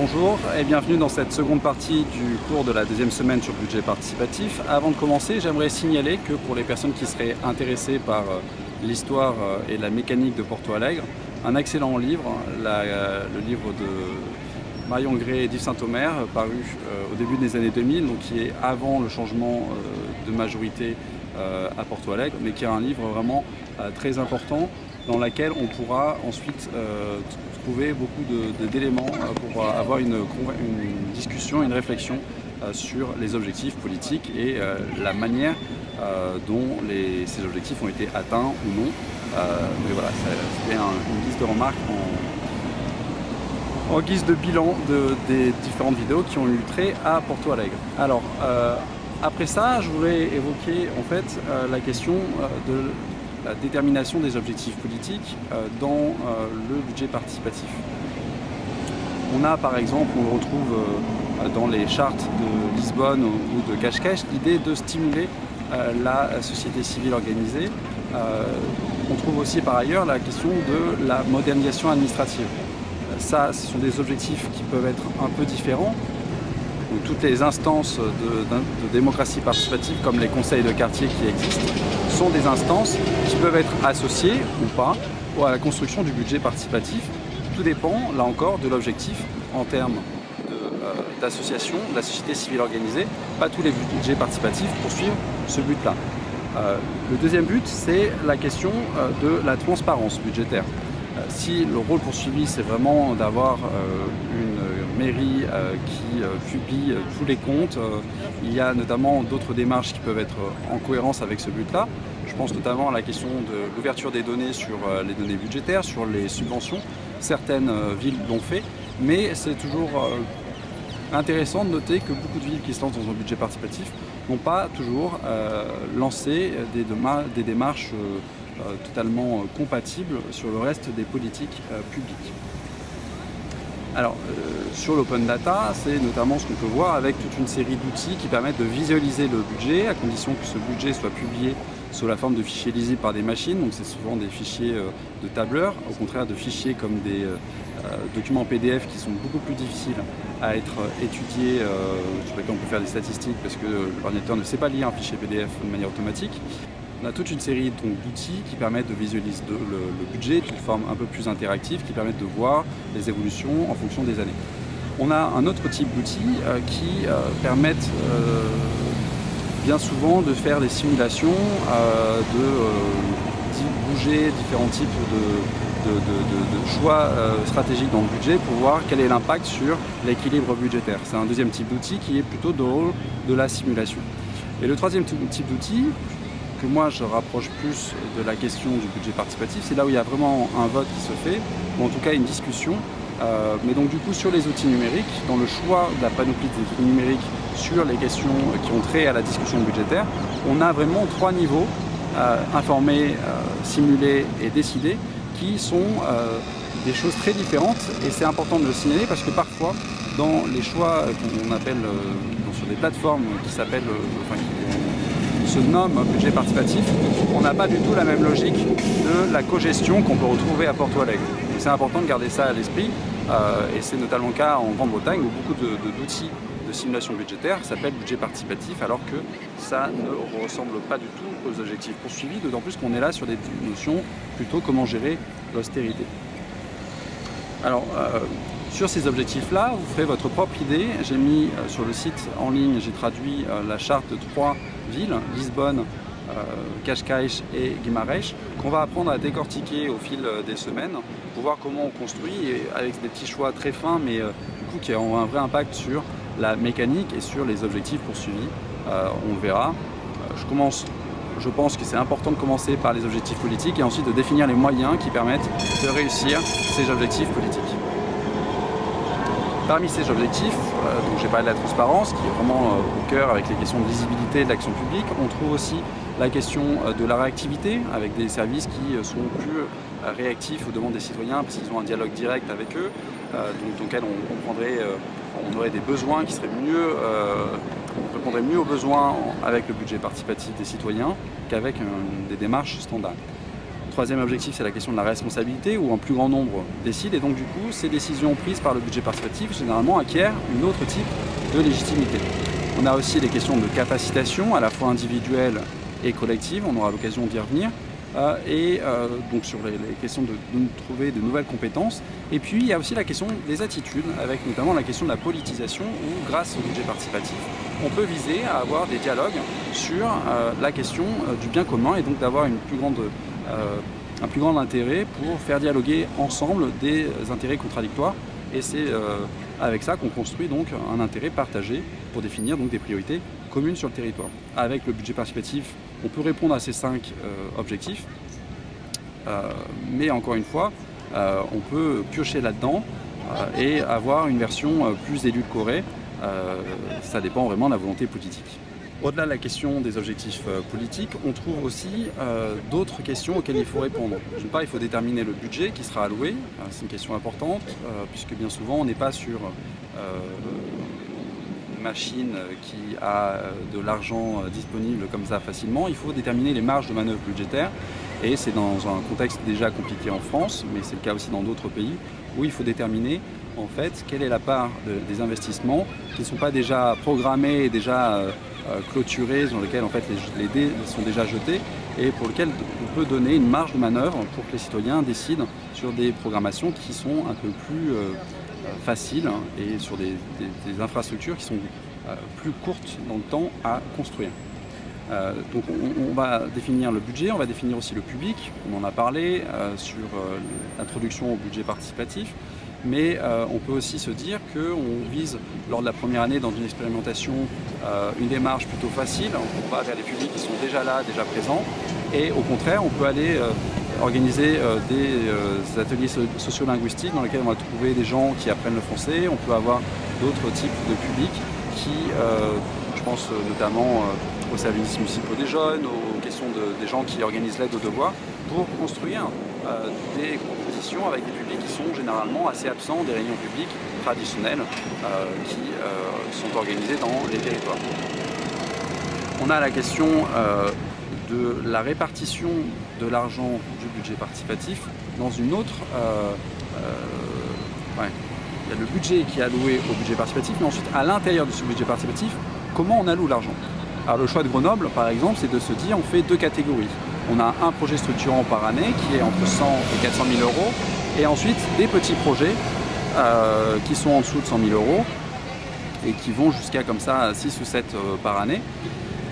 Bonjour et bienvenue dans cette seconde partie du cours de la deuxième semaine sur le budget participatif. Avant de commencer, j'aimerais signaler que pour les personnes qui seraient intéressées par euh, l'histoire euh, et la mécanique de Porto Alegre, un excellent livre, euh, le livre de Marion Gray et Yves Saint-Omer, paru au début des années 2000, donc qui est avant le changement de majorité à Porto Alegre, mais qui est un livre vraiment très important dans lequel on pourra ensuite trouver beaucoup d'éléments pour avoir une, discussion, une réflexion sur les objectifs politiques et la manière dont ces objectifs ont été atteints ou non. mais voilà, c'était une liste de remarques en, guise de bilan de, des différentes vidéos qui ont eu trait à Porto Alegre. Alors, euh, après ça, je voulais évoquer en fait euh, la question euh, de la détermination des objectifs politiques euh, dans euh, le budget participatif. On a par exemple, on le retrouve euh, dans les chartes de Lisbonne ou de Cache-Cache, l'idée de stimuler la société civile organisée. On trouve aussi par ailleurs la question de la modernisation administrative. Ça, ce sont des objectifs qui peuvent être un peu différents, toutes les instances de, démocratie participative, comme les conseils de quartier qui existent, sont des instances qui peuvent être associées ou pas à la construction du budget participatif. Tout dépend, là encore, de l'objectif en termes euh, d'association, de, la société civile organisée. Pas tous les budgets participatifs poursuivent ce but-là. Euh, le deuxième but, c'est la question euh, de la transparence budgétaire. si le rôle poursuivi, c'est vraiment d'avoir une mairie euh, qui euh, publie euh, tous les comptes. il y a notamment d'autres démarches qui peuvent être en cohérence avec ce but-là. Je pense notamment à la question de l'ouverture des données sur les données budgétaires, sur les subventions. Certaines villes l'ont fait, mais c'est toujours intéressant de noter que beaucoup de villes qui se lancent dans un budget participatif n'ont pas toujours lancé des, des démarches totalement compatibles sur le reste des politiques publiques. Alors, euh, sur l'open data, c'est notamment ce qu'on peut voir avec toute une série d'outils qui permettent de visualiser le budget, à condition que ce budget soit publié sous la forme de fichiers lisibles par des machines, donc c'est souvent des fichiers euh, de tableurs, au contraire de fichiers comme des euh, documents PDF qui sont beaucoup plus difficiles à être étudiés, sur lesquels on peut faire des statistiques parce que l'ordinateur ne sait pas lire un fichier PDF de manière automatique. On a toute une série d'outils qui permettent de visualiser le, budget d'une forme un peu plus interactive, qui permettent de voir les évolutions en fonction des années. On a un autre type d'outils euh, qui euh, permettent euh, bien souvent de faire des simulations, de bouger différents types de, de, choix stratégiques dans le budget pour voir quel est l'impact sur l'équilibre budgétaire. C'est un deuxième type d'outil qui est plutôt de rôle de la simulation. Et le troisième type d'outil, que moi je rapproche plus de la question du budget participatif, c'est là où il y a vraiment un vote qui se fait, ou en tout cas une discussion. Euh, mais donc du coup sur les outils numériques, dans le choix de la panoplie des outils numériques sur les questions qui ont trait à la discussion budgétaire, on a vraiment trois niveaux, euh, informés, euh, simulés et décidés, qui sont des choses très différentes et c'est important de le signaler parce que parfois dans les choix qu'on appelle sur des plateformes qui s'appellent, se nomme budget participatif, on n'a pas du tout la même logique de la cogestion qu'on peut retrouver à Porto Alegre. C'est important de garder ça à l'esprit euh, et c'est notamment le cas en Grande-Bretagne où beaucoup d'outils de, simulation budgétaire s'appellent budget participatif alors que ça ne ressemble pas du tout aux objectifs poursuivis, d'autant plus qu'on est là sur des notions plutôt comment gérer l'austérité. Alors, euh, sur ces objectifs-là, vous ferez votre propre idée. J'ai mis euh, sur le site en ligne, j'ai traduit la charte de trois villes, Lisbonne, Cascais et Guimarães, qu'on va apprendre à décortiquer au fil des semaines pour voir comment on construit et avec des petits choix très fins mais du coup qui ont un vrai impact sur la mécanique et sur les objectifs poursuivis. on le verra. je commence je pense que c'est important de commencer par les objectifs politiques et ensuite de définir les moyens qui permettent de réussir ces objectifs politiques. Parmi ces objectifs, euh, donc j'ai parlé de la transparence, qui est vraiment euh, au cœur avec les questions de lisibilité de l'action publique, on trouve aussi la question euh, de la réactivité, avec des services qui sont plus réactifs aux demandes des citoyens, parce qu'ils ont un dialogue direct avec eux, donc, dans lequel on, on aurait des besoins qui seraient mieux, on répondrait mieux aux besoins avec le budget participatif des citoyens qu'avec des démarches standards. Troisième objectif, c'est la question de la responsabilité, où un plus grand nombre décide, et donc du coup, ces décisions prises par le budget participatif, généralement, acquièrent une autre type de légitimité. On a aussi des questions de capacitation, à la fois individuelle et collective, on aura l'occasion d'y revenir, euh, et euh, donc sur les, questions de, trouver de nouvelles compétences. Et puis il y a aussi la question des attitudes, avec notamment la question de la politisation, où grâce au budget participatif, on peut viser à avoir des dialogues sur euh, la question du bien commun et donc d'avoir une plus grande un plus grand intérêt pour faire dialoguer ensemble des intérêts contradictoires et c'est avec ça qu'on construit donc un intérêt partagé pour définir donc des priorités communes sur le territoire. Avec le budget participatif, on peut répondre à ces cinq euh, objectifs, euh, mais encore une fois, euh, on peut piocher là-dedans et avoir une version plus édulcorée. ça dépend vraiment de la volonté politique. Au-delà de la question des objectifs politiques, on trouve aussi d'autres questions auxquelles il faut répondre. D'une part, il faut déterminer le budget qui sera alloué, c'est une question importante, puisque bien souvent on n'est pas sur machine qui a euh, de l'argent euh, disponible comme ça facilement, il faut déterminer les marges de manœuvre budgétaires. Et c'est dans un contexte déjà compliqué en France, mais c'est le cas aussi dans d'autres pays, où il faut déterminer en fait quelle est la part des investissements qui ne sont pas déjà programmés déjà euh, clôturés, dans lesquels en fait les, les, dés sont déjà jetés, et pour lesquels on peut donner une marge de manœuvre pour que les citoyens décident sur des programmations qui sont un peu plus facile et sur des, infrastructures qui sont euh, plus courtes dans le temps à construire. Euh, donc on, va définir le budget, on va définir aussi le public, on en a parlé euh, sur l'introduction au budget participatif, mais on peut aussi se dire qu'on vise lors de la première année dans une expérimentation une démarche plutôt facile, on va vers les publics qui sont déjà là, déjà présents, et au contraire on peut aller organiser euh, euh, des ateliers sociolinguistiques dans lesquels on va trouver des gens qui apprennent le français. On peut avoir d'autres types de publics qui, euh, je pense notamment aux services municipaux des jeunes, aux questions des gens qui organisent l'aide aux devoirs, pour construire des compétitions avec des publics qui sont généralement assez absents des réunions publiques traditionnelles qui sont organisées dans les territoires. On a la question de la répartition de l'argent du budget participatif dans une autre... Euh, euh, il y a le budget qui est alloué au budget participatif, mais ensuite à l'intérieur de ce budget participatif, comment on alloue l'argent? Alors le choix de Grenoble, par exemple, c'est de se dire on fait deux catégories. On a un projet structurant par année qui est entre 100 et 400 000 euros, et ensuite des petits projets euh, qui sont en dessous de 100 000 euros et qui vont jusqu'à comme ça 6 ou 7 par année.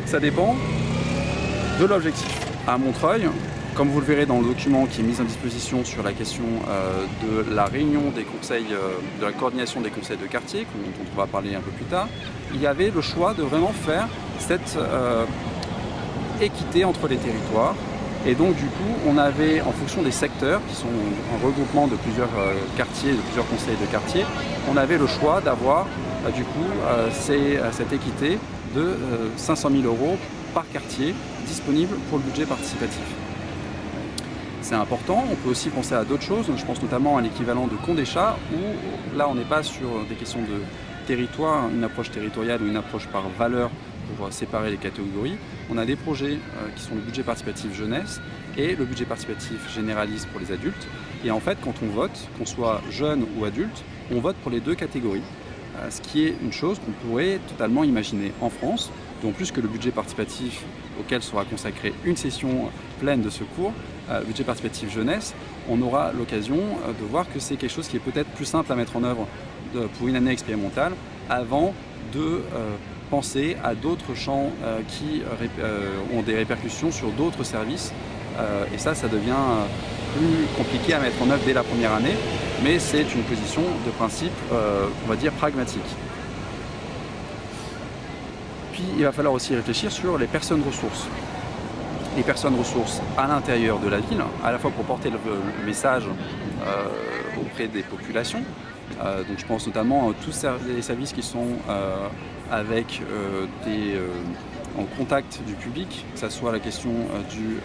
Ça dépend de l'objectif. À Montreuil, comme vous le verrez dans le document qui est mis en disposition sur la question euh, de la réunion des conseils, euh, de la coordination des conseils de quartier, dont on va parler un peu plus tard, il y avait le choix de vraiment faire cette euh, équité entre les territoires. Et donc du coup, on avait, en fonction des secteurs, qui sont un regroupement de plusieurs quartiers, de plusieurs conseils de quartier, on avait le choix d'avoir du coup cette équité de 500 000 euros par quartier disponible pour le budget participatif. C'est important, on peut aussi penser à d'autres choses, je pense notamment à l'équivalent de Condéchat, où là on n'est pas sur des questions de territoire, une approche territoriale ou une approche par valeur pour séparer les catégories. On a des projets euh, qui sont le budget participatif jeunesse et le budget participatif généraliste pour les adultes. Et en fait, quand on vote, qu'on soit jeune ou adulte, on vote pour les deux catégories. Euh, ce qui est une chose qu'on pourrait totalement imaginer en France, D'autant plus que le budget participatif auquel sera consacrée une session pleine de ce cours, euh, budget participatif jeunesse, on aura l'occasion euh, de voir que c'est quelque chose qui est peut-être plus simple à mettre en œuvre pour une année expérimentale avant de penser à d'autres champs qui ont des répercussions sur d'autres services. et ça, ça devient plus compliqué à mettre en œuvre dès la première année mais c'est une position de principe, euh, on va dire, pragmatique. Puis il va falloir aussi réfléchir sur les personnes ressources. Les personnes ressources à l'intérieur de la ville, à la fois pour porter le, message euh, auprès des populations, euh, donc je pense notamment à tous les services qui sont avec des, en contact du public, que ce soit la question du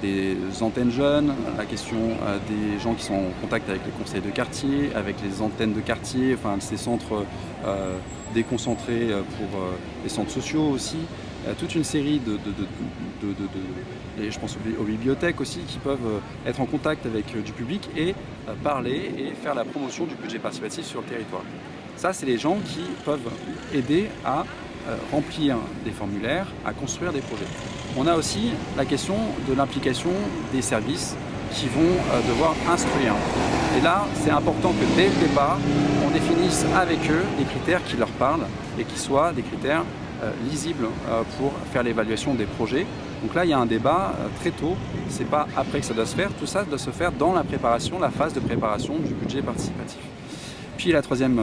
des antennes jeunes, la question euh, des gens qui sont en contact avec les conseils de quartier, avec les antennes de quartier, enfin ces centres euh, déconcentrés pour les centres sociaux aussi, toute une série de, et je pense aux bibliothèques aussi, qui peuvent être en contact avec du public et parler et faire la promotion du budget participatif sur le territoire. Ça, c'est les gens qui peuvent aider à remplir des formulaires, à construire des projets. On a aussi la question de l'implication des services qui vont euh, devoir instruire. Et là, c'est important que dès le départ, on définisse avec eux des critères qui leur parlent et qui soient des critères euh, lisibles euh, pour faire l'évaluation des projets. Donc là, il y a un débat très tôt, c'est pas après que ça doit se faire, tout ça doit se faire dans la préparation, la phase de préparation du budget participatif. Puis la troisième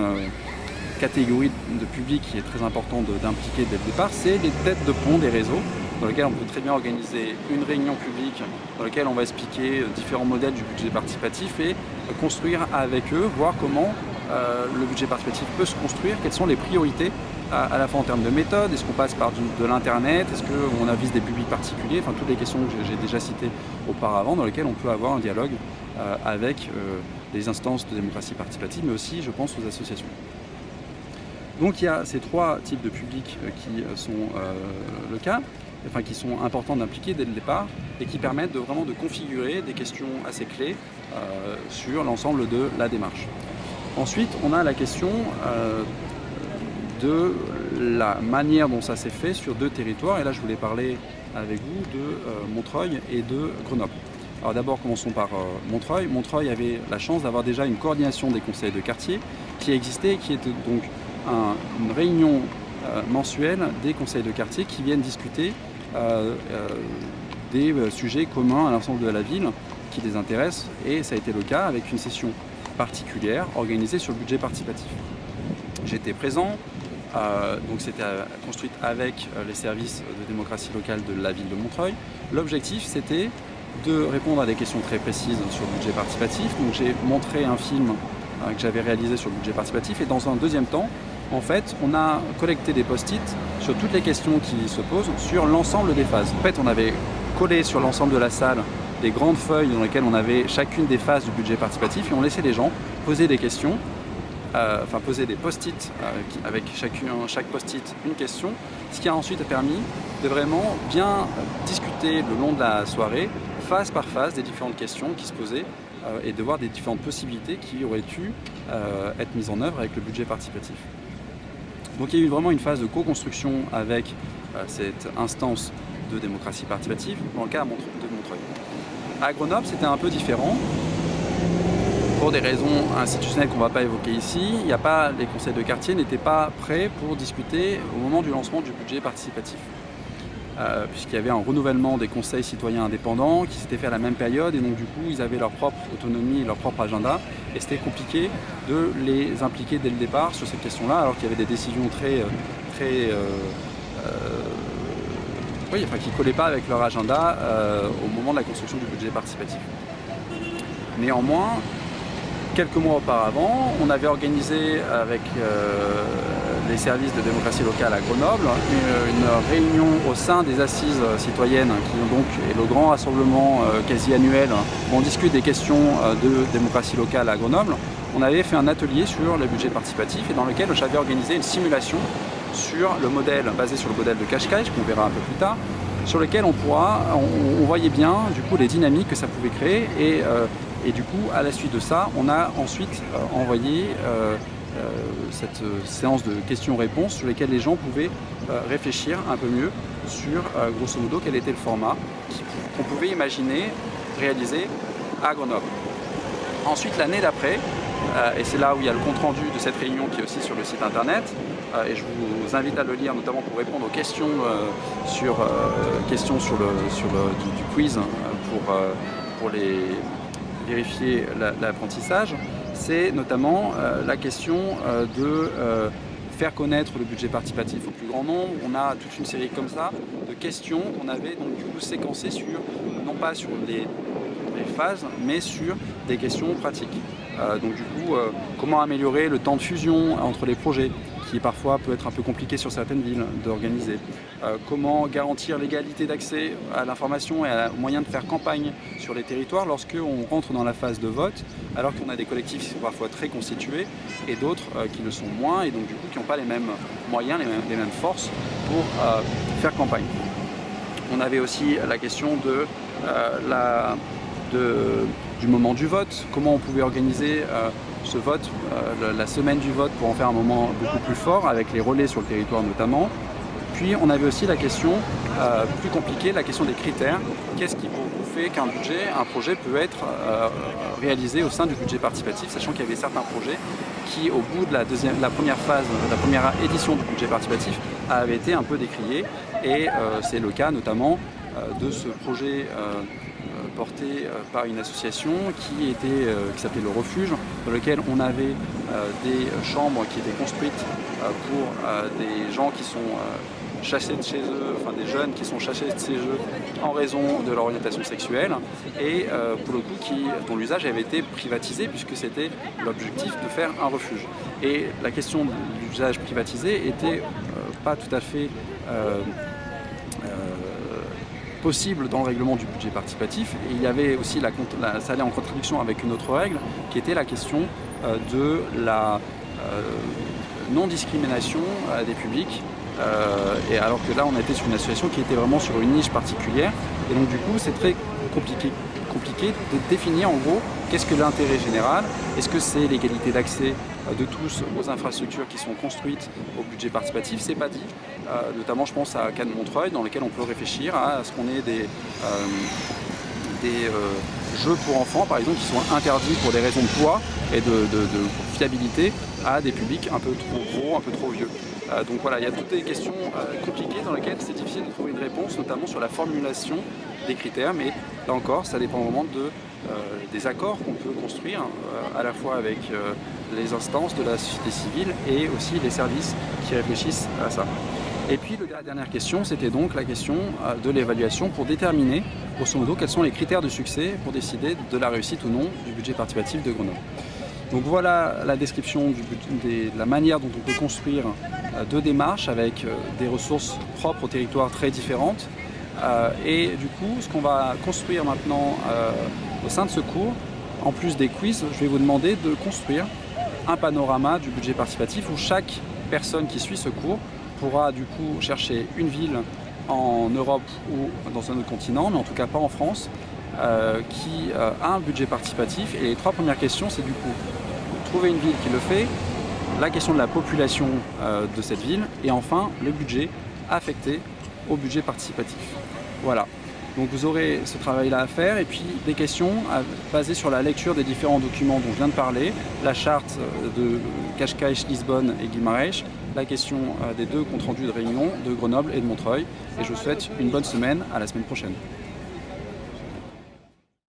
catégorie de public qui est très important d'impliquer dès le départ, c'est les têtes de pont des réseaux dans lequel on peut très bien organiser une réunion publique dans laquelle on va expliquer euh, différents modèles du budget participatif et euh, construire avec eux, voir comment euh, le budget participatif peut se construire, quelles sont les priorités à, la fois en termes de méthode, est-ce qu'on passe par de l'internet, est-ce qu'on avise des publics particuliers, enfin toutes les questions que j'ai déjà citées auparavant dans lesquelles on peut avoir un dialogue avec les instances de démocratie participative mais aussi je pense aux associations. Donc il y a ces trois types de publics qui sont le cas enfin, qui sont importants d'impliquer dès le départ et qui permettent de, vraiment de configurer des questions assez clés euh, sur l'ensemble de la démarche. Ensuite, on a la question euh, de la manière dont ça s'est fait sur deux territoires. Et là, je voulais parler avec vous de euh, Montreuil et de Grenoble. Alors d'abord, commençons par Montreuil. Montreuil avait la chance d'avoir déjà une coordination des conseils de quartier qui existait et qui était donc une réunion mensuelle des conseils de quartier qui viennent discuter euh, euh, des euh, sujets communs à l'ensemble de la ville qui les intéressent et ça a été le cas avec une session particulière organisée sur le budget participatif. J'étais présent, donc c'était construite avec les services de démocratie locale de la ville de Montreuil. L'objectif c'était de répondre à des questions très précises sur le budget participatif. Donc j'ai montré un film que j'avais réalisé sur le budget participatif et dans un deuxième temps, en fait, on a collecté des post-it sur toutes les questions qui se posent sur l'ensemble des phases. En fait, on avait collé sur l'ensemble de la salle des grandes feuilles dans lesquelles on avait chacune des phases du budget participatif et on laissait les gens poser des questions, euh, enfin poser des post-it euh, avec chacun, chaque post-it une question, ce qui a ensuite permis de vraiment bien discuter le long de la soirée, phase par phase, des différentes questions qui se posaient euh, et de voir des différentes possibilités qui auraient pu être mises en œuvre avec le budget participatif. Donc il y a eu vraiment une phase de co-construction avec euh, cette instance de démocratie participative, dans le cas de Montreuil. À Grenoble, c'était un peu différent. Pour des raisons institutionnelles qu'on ne va pas évoquer ici, a pas, les conseils de quartier n'étaient pas prêts pour discuter au moment du lancement du budget participatif. Euh, puisqu'il y avait un renouvellement des conseils citoyens indépendants qui s'était fait à la même période et donc du coup ils avaient leur propre autonomie et leur propre agenda et c'était compliqué de les impliquer dès le départ sur cette question-là alors qu'il y avait des décisions très, euh, très euh, enfin, qui ne collaient pas avec leur agenda au moment de la construction du budget participatif. Néanmoins, quelques mois auparavant, on avait organisé avec les services de démocratie locale à Grenoble, une, réunion au sein des assises citoyennes, qui ont donc est le grand rassemblement euh, quasi annuel où on discute des questions euh, de démocratie locale à Grenoble. On avait fait un atelier sur le budget participatif et dans lequel j'avais organisé une simulation sur le modèle, basé sur le modèle de Qashqai, qu'on verra un peu plus tard, sur lequel on pourra, on, voyait bien du coup les dynamiques que ça pouvait créer et, euh, et du coup à la suite de ça, on a ensuite envoyé euh, cette euh, séance de questions-réponses sur lesquelles les gens pouvaient euh, réfléchir un peu mieux sur, grosso modo, quel était le format qu'on pouvait imaginer réaliser à Grenoble. Ensuite, l'année d'après, et c'est là où il y a le compte-rendu de cette réunion qui est aussi sur le site internet, et je vous invite à le lire notamment pour répondre aux questions sur, questions sur le, sur du, quiz pour, pour les, vérifier l'apprentissage c'est notamment euh, la question euh, de euh, faire connaître le budget participatif au plus grand nombre. On a toute une série comme ça de questions qu'on avait donc du coup séquencées sur, non pas sur les, phases, mais sur des questions pratiques. donc du coup, comment améliorer le temps de fusion entre les projets? Qui parfois peut être un peu compliqué sur certaines villes d'organiser. Euh, comment garantir l'égalité d'accès à l'information et aux moyens de faire campagne sur les territoires lorsque on rentre dans la phase de vote, alors qu'on a des collectifs qui sont parfois très constitués et d'autres euh, qui le sont moins et donc du coup qui n'ont pas les mêmes moyens, les mêmes, forces pour euh, faire campagne. On avait aussi la question du moment du vote, comment on pouvait organiser ce vote, la semaine du vote pour en faire un moment beaucoup plus fort avec les relais sur le territoire notamment. Puis on avait aussi la question euh, plus compliquée, la question des critères. Qu'est-ce qui fait qu'un budget, un projet peut être euh, réalisé au sein du budget participatif, sachant qu'il y avait certains projets qui, au bout de la, la première phase, la première édition du budget participatif, avaient été un peu décriés. Et euh, c'est le cas notamment de ce projet porté par une association qui, était, qui s'appelait Le Refuge, dans lequel on avait des chambres qui étaient construites pour des gens qui sont chassés de chez eux, enfin des jeunes qui sont chassés de chez eux en raison de leur orientation sexuelle et euh, pour le coup qui, dont l'usage avait été privatisé puisque c'était l'objectif de faire un refuge. Et la question de l'usage privatisé était euh, pas tout à fait euh, possible dans le règlement du budget participatif. Et il y avait aussi, la, ça allait en contradiction avec une autre règle qui était la question de la non-discrimination des publics euh, et alors que là, on était sur une association qui était vraiment sur une niche particulière. Et donc du coup, c'est très compliqué, compliqué de définir en gros qu'est-ce que l'intérêt général. Est-ce que c'est l'égalité d'accès euh, de tous aux infrastructures qui sont construites au budget participatif? C'est pas dit. Euh, notamment, je pense à Cannes Montreuil, dans lequel on peut réfléchir à ce qu'on ait des, des jeux pour enfants, par exemple, qui sont interdits pour des raisons de poids et de, de fiabilité à des publics un peu trop gros, un peu trop vieux. Euh, donc voilà, il y a toutes des questions euh, compliquées dans lesquelles c'est difficile de trouver une réponse, notamment sur la formulation des critères, mais là encore, ça dépend vraiment de, euh, des accords qu'on peut construire, à la fois avec les instances de la société civile et aussi les services qui réfléchissent à ça. Et puis la dernière question, c'était donc la question de l'évaluation pour déterminer, grosso modo, quels sont les critères de succès pour décider de la réussite ou non du budget participatif de Grenoble. Donc voilà la description de la manière dont on peut construire deux démarches avec euh, des ressources propres au territoire très différentes. Euh, et du coup, ce qu'on va construire maintenant au sein de ce cours, en plus des quiz, je vais vous demander de construire un panorama du budget participatif où chaque personne qui suit ce cours pourra du coup chercher une ville en Europe ou dans un autre continent, mais en tout cas pas en France, qui a un budget participatif. Et les trois premières questions, c'est du coup trouver une ville qui le fait, la question de la population euh, de cette ville et enfin le budget affecté au budget participatif. Voilà. Donc vous aurez ce travail-là à faire et puis des questions basées sur la lecture des différents documents dont je viens de parler, la charte euh, de Cascais, Lisbonne et Guimarães, la question euh, des deux comptes rendus de réunion de Grenoble et de Montreuil. Et je vous souhaite une bonne semaine, à la semaine prochaine.